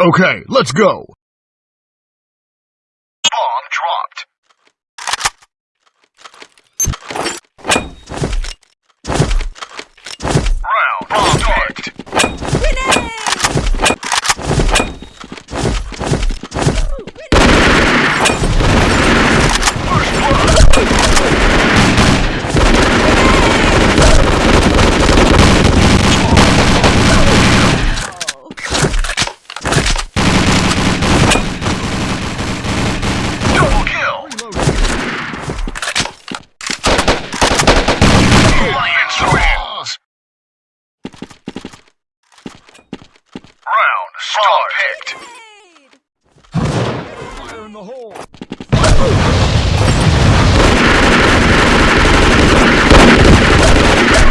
Okay, let's go. Bomb dropped. Round start. First blood. Double kill. Alliance wins. Round start. picked. Fire in the hole.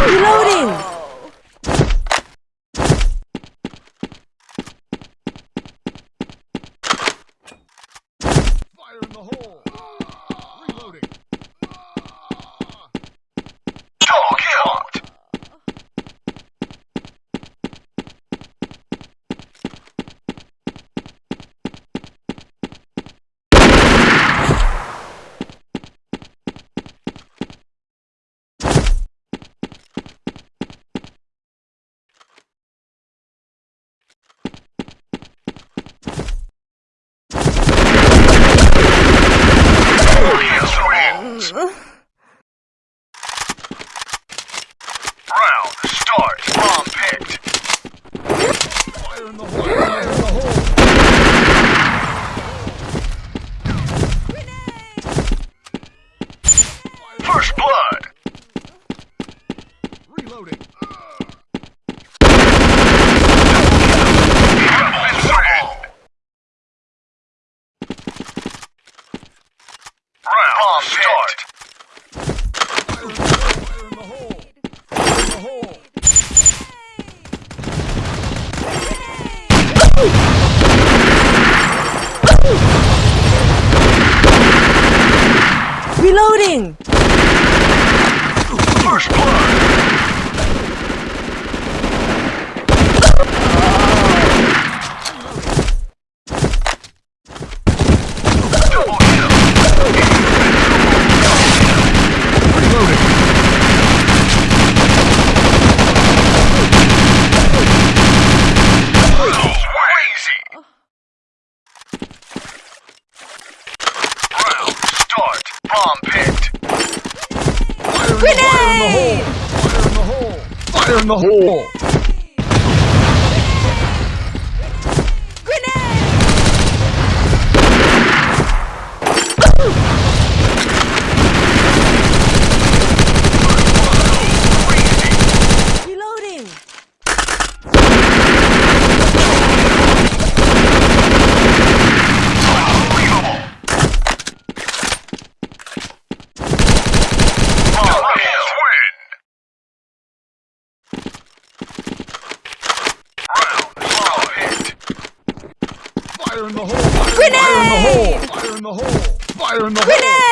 Reloading! Fire in the hole. Round start. Bomb picked. Fire in the hole. Fire in the hole. First blood. Reloading. Rebels win. Round start. Fire in the hole. Fire in the hole. Reloading! First blood. Bomb picked. Fire in the hole. Fire in the hole. Fire in the hole. Fire in the hole. Fire in the hole. Fire in the hole. Fire in the hole. Grenade!